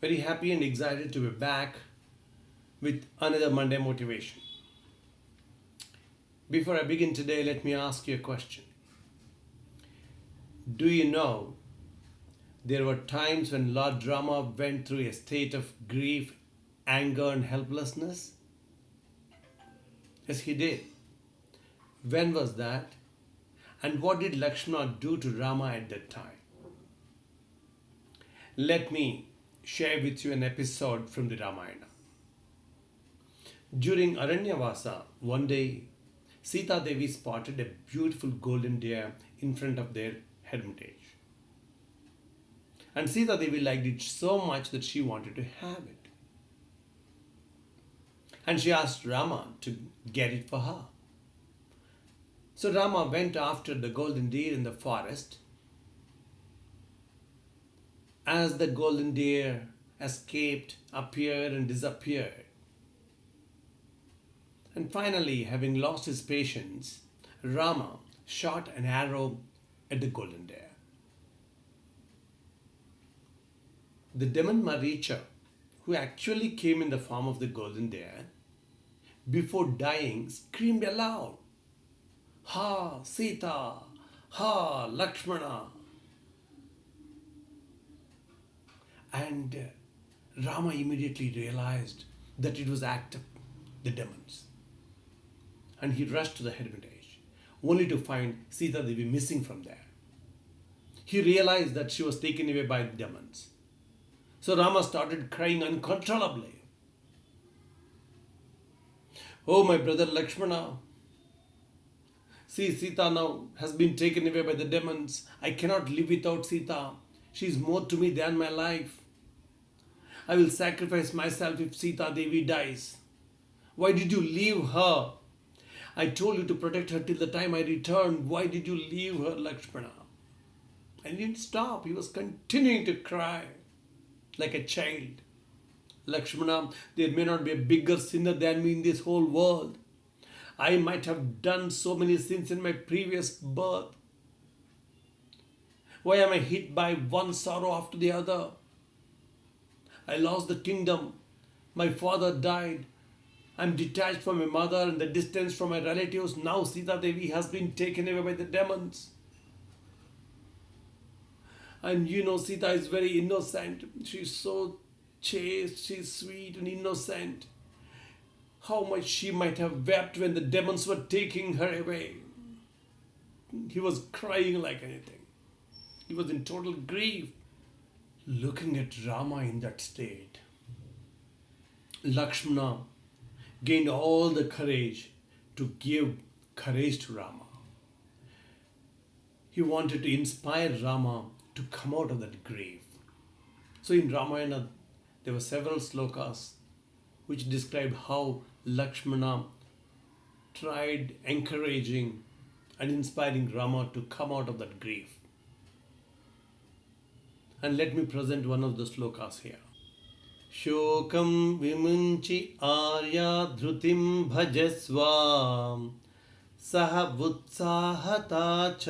Very happy and excited to be back with another Monday motivation. Before I begin today, let me ask you a question. Do you know there were times when Lord Rama went through a state of grief, anger, and helplessness? Yes, he did. When was that? And what did Lakshmana do to Rama at that time? Let me share with you an episode from the Ramayana. During Aranyavasa, one day, Sita Devi spotted a beautiful golden deer in front of their hermitage. And Sita Devi liked it so much that she wanted to have it. And she asked Rama to get it for her. So Rama went after the golden deer in the forest. As the golden deer escaped, appeared, and disappeared. And finally, having lost his patience, Rama shot an arrow at the golden deer. The demon Maricha, who actually came in the form of the golden deer, before dying, screamed aloud, Ha Sita, Ha Lakshmana. And uh, Rama immediately realized that it was act of the demons. And he rushed to the hermitage, only to find Sita Devi missing from there. He realized that she was taken away by the demons. So Rama started crying uncontrollably. Oh, my brother Lakshmana, see, Sita now has been taken away by the demons. I cannot live without Sita. She is more to me than my life. I will sacrifice myself if Sita Devi dies. Why did you leave her? I told you to protect her till the time I return. Why did you leave her, Lakshmana? And he didn't stop. He was continuing to cry like a child. Lakshmana, there may not be a bigger sinner than me in this whole world. I might have done so many sins in my previous birth. Why am I hit by one sorrow after the other? I lost the kingdom. My father died. I'm detached from my mother and the distance from my relatives. Now Sita Devi has been taken away by the demons. And you know, Sita is very innocent. She's so chaste, she's sweet and innocent. How much she might have wept when the demons were taking her away. He was crying like anything. He was in total grief. Looking at Rama in that state, Lakshmana gained all the courage to give courage to Rama. He wanted to inspire Rama to come out of that grave. So in Ramayana, there were several slokas which describe how Lakshmana tried encouraging and inspiring Rama to come out of that grief. And let me present one of the slokas here. शोकं विमुञ्चि Arya धृतिं सह उत्साहता च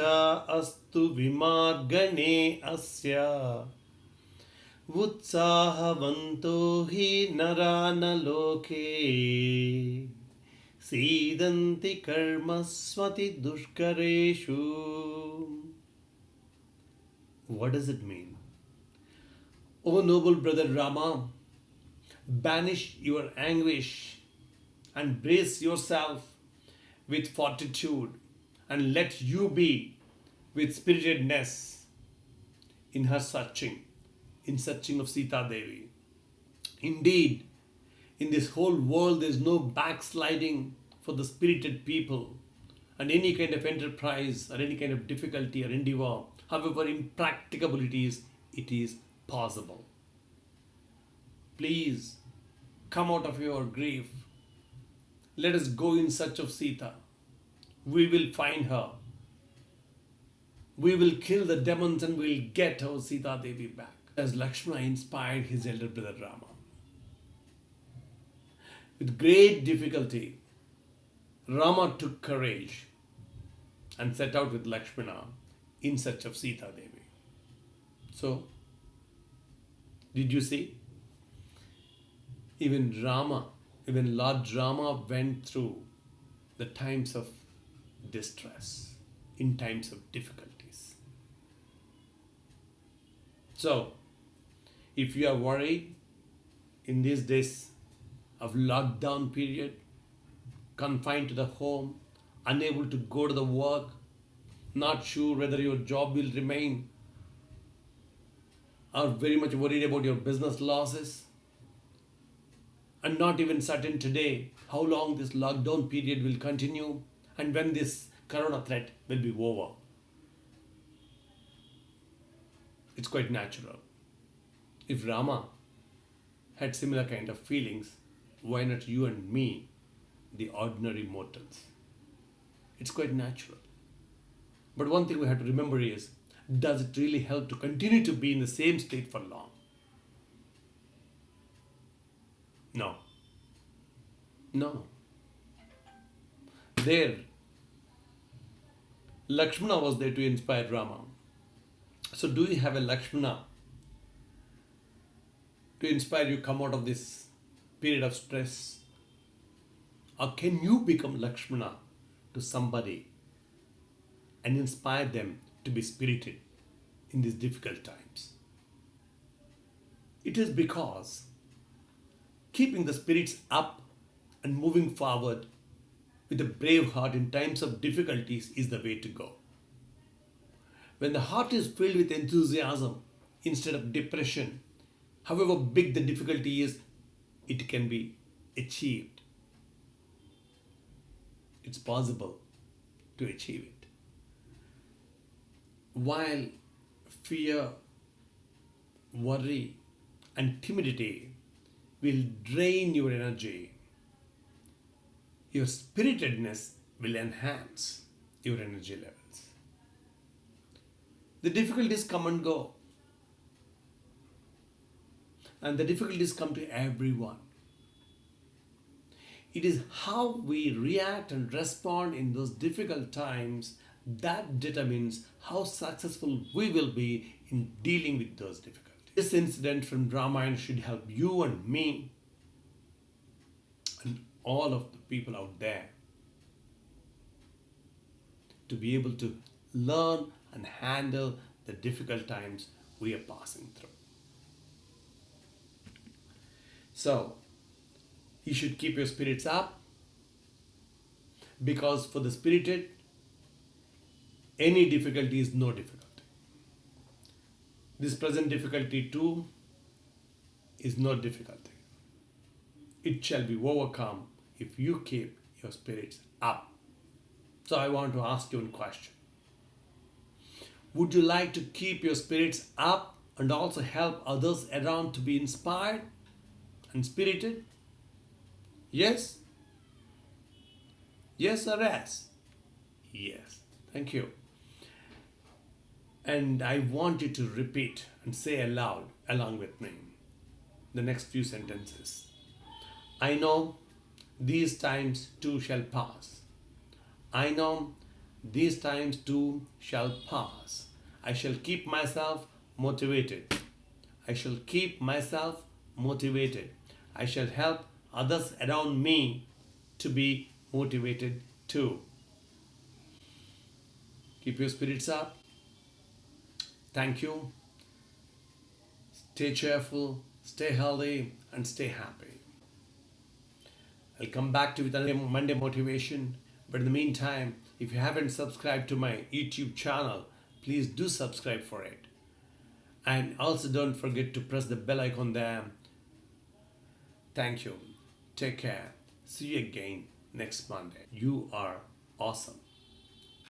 अस्तु विमार्गणे अस्य उत्साहवन्तो हि नरा न लोके सीदन्ति कर्मस्वति दुष्करेषु What does it mean? O noble brother Rama, banish your anguish and brace yourself with fortitude and let you be with spiritedness in her searching, in searching of Sita Devi. Indeed, in this whole world there is no backsliding for the spirited people and any kind of enterprise or any kind of difficulty or endeavor, however impracticable it is, it is possible. Please come out of your grief. Let us go in search of Sita. We will find her. We will kill the demons and we'll get our Sita Devi back. As Lakshmana inspired his elder brother Rama. With great difficulty, Rama took courage and set out with Lakshmana in search of Sita Devi. So, did you see? Even Rama, even Lord Rama went through the times of distress, in times of difficulties. So, if you are worried in these days of lockdown period, confined to the home, unable to go to the work, not sure whether your job will remain, are very much worried about your business losses, and not even certain today how long this lockdown period will continue and when this corona threat will be over. It's quite natural. If Rama had similar kind of feelings, why not you and me, the ordinary mortals? It's quite natural. But one thing we have to remember is does it really help to continue to be in the same state for long? No. No. There, Lakshmana was there to inspire Rama. So, do you have a Lakshmana to inspire you come out of this period of stress? Or can you become Lakshmana to somebody and inspire them to be spirited in these difficult times? It is because keeping the spirits up and moving forward with a brave heart in times of difficulties is the way to go. When the heart is filled with enthusiasm instead of depression, however big the difficulty is, it can be achieved. It's possible to achieve it. While fear, worry, and timidity will drain your energy, your spiritedness will enhance your energy levels. The difficulties come and go. And the difficulties come to everyone. It is how we react and respond in those difficult times that determines how successful we will be in dealing with those difficulties. This incident from Ramayana should help you and me and all of the people out there to be able to learn and handle the difficult times we are passing through. So, you should keep your spirits up because for the spirited, any difficulty is no difficulty. This present difficulty too is no difficulty. It shall be overcome if you keep your spirits up. So I want to ask you a question. Would you like to keep your spirits up and also help others around to be inspired and spirited? Yes? Yes or yes? Yes. Thank you. And I want you to repeat and say aloud along with me the next few sentences. I know these times too shall pass. I know these times too shall pass. I shall keep myself motivated. I shall keep myself motivated. I shall help others around me to be motivated too. Keep your spirits up. Thank you. Stay cheerful, stay healthy, and stay happy. I'll come back to you with another Monday motivation. But in the meantime, if you haven't subscribed to my YouTube channel, please do subscribe for it. And also don't forget to press the bell icon there. Thank you. Take care. See you again next Monday. You are awesome.